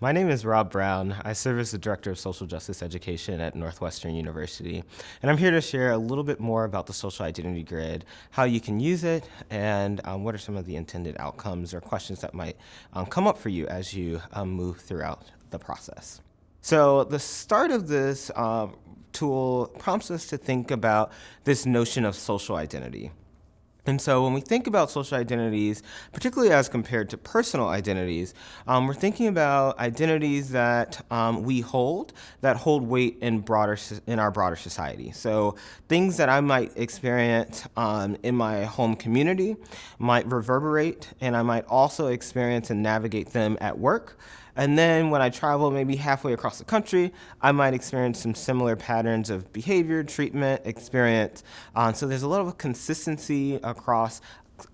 My name is Rob Brown. I serve as the Director of Social Justice Education at Northwestern University. And I'm here to share a little bit more about the Social Identity Grid, how you can use it, and um, what are some of the intended outcomes or questions that might um, come up for you as you um, move throughout the process. So the start of this uh, tool prompts us to think about this notion of social identity. And so when we think about social identities, particularly as compared to personal identities, um, we're thinking about identities that um, we hold, that hold weight in, broader, in our broader society. So things that I might experience um, in my home community might reverberate, and I might also experience and navigate them at work. And then when I travel maybe halfway across the country, I might experience some similar patterns of behavior, treatment, experience. Um, so there's a lot of consistency across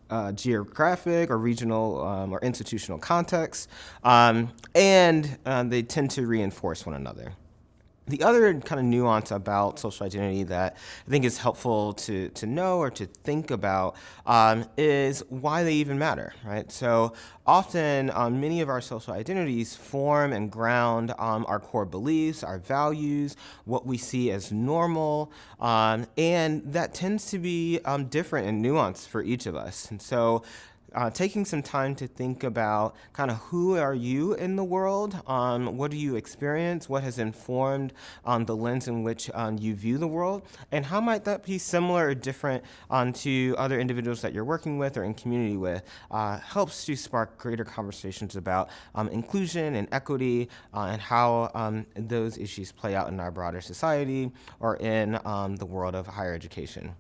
uh, geographic or regional um, or institutional contexts, um, and uh, they tend to reinforce one another. The other kind of nuance about social identity that I think is helpful to, to know or to think about um, is why they even matter, right? So often um, many of our social identities form and ground um, our core beliefs, our values, what we see as normal, um, and that tends to be um, different and nuanced for each of us. And so uh, taking some time to think about kind of who are you in the world, um, what do you experience, what has informed um, the lens in which um, you view the world, and how might that be similar or different um, to other individuals that you're working with or in community with, uh, helps to spark greater conversations about um, inclusion and equity uh, and how um, those issues play out in our broader society or in the world of higher education.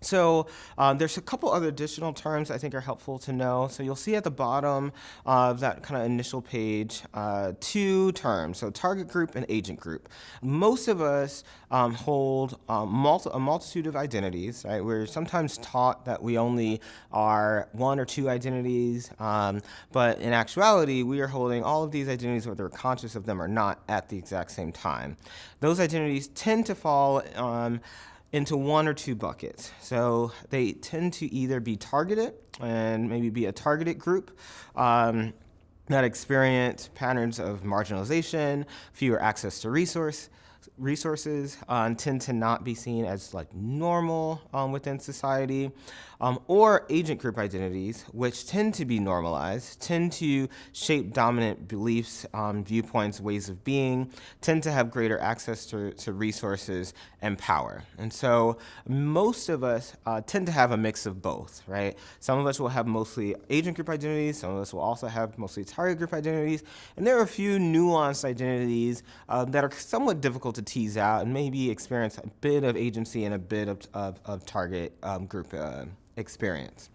So um, there's a couple other additional terms I think are helpful to know. So you'll see at the bottom of that kind of initial page uh, two terms, so target group and agent group. Most of us um, hold um, multi a multitude of identities, right? We're sometimes taught that we only are one or two identities, um, but in actuality, we are holding all of these identities, whether we're conscious of them or not, at the exact same time. Those identities tend to fall um, into one or two buckets. So they tend to either be targeted and maybe be a targeted group um, that experience patterns of marginalization, fewer access to resource, resources uh, tend to not be seen as like normal um, within society, um, or agent group identities, which tend to be normalized, tend to shape dominant beliefs, um, viewpoints, ways of being, tend to have greater access to, to resources and power. And so most of us uh, tend to have a mix of both, right? Some of us will have mostly agent group identities, some of us will also have mostly target group identities, and there are a few nuanced identities uh, that are somewhat difficult to tease out and maybe experience a bit of agency and a bit of, of, of target um, group uh, experience.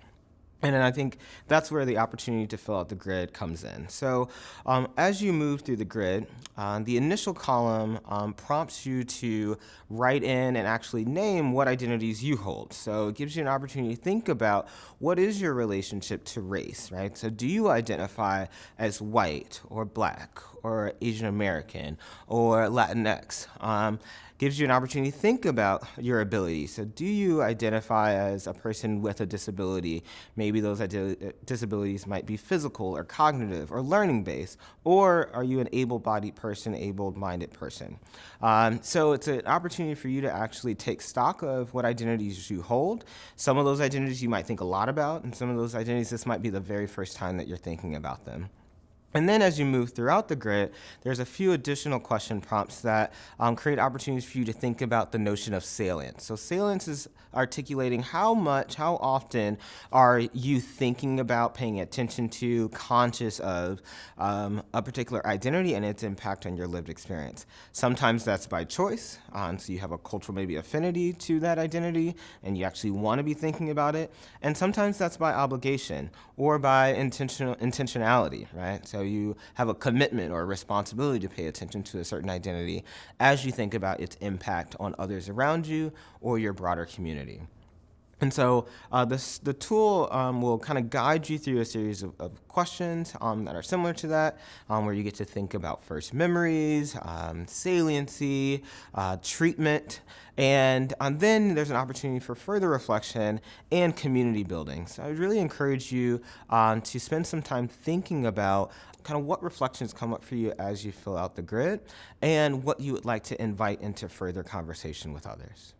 And I think that's where the opportunity to fill out the grid comes in. So um, as you move through the grid, uh, the initial column um, prompts you to write in and actually name what identities you hold. So it gives you an opportunity to think about what is your relationship to race, right? So do you identify as white or black or Asian American or Latinx? Um, gives you an opportunity to think about your ability. So do you identify as a person with a disability? Maybe those disabilities might be physical or cognitive or learning based, or are you an able-bodied person, able-minded person? Um, so it's an opportunity for you to actually take stock of what identities you hold. Some of those identities you might think a lot about, and some of those identities, this might be the very first time that you're thinking about them. And then as you move throughout the grid, there's a few additional question prompts that um, create opportunities for you to think about the notion of salience. So salience is articulating how much, how often are you thinking about, paying attention to, conscious of um, a particular identity and its impact on your lived experience. Sometimes that's by choice, um, so you have a cultural maybe affinity to that identity and you actually want to be thinking about it. And sometimes that's by obligation or by intentional intentionality, right? So you have a commitment or a responsibility to pay attention to a certain identity as you think about its impact on others around you or your broader community. And so uh, this, the tool um, will kind of guide you through a series of, of questions um, that are similar to that, um, where you get to think about first memories, um, saliency, uh, treatment, and um, then there's an opportunity for further reflection and community building. So I would really encourage you um, to spend some time thinking about kind of what reflections come up for you as you fill out the grid and what you would like to invite into further conversation with others.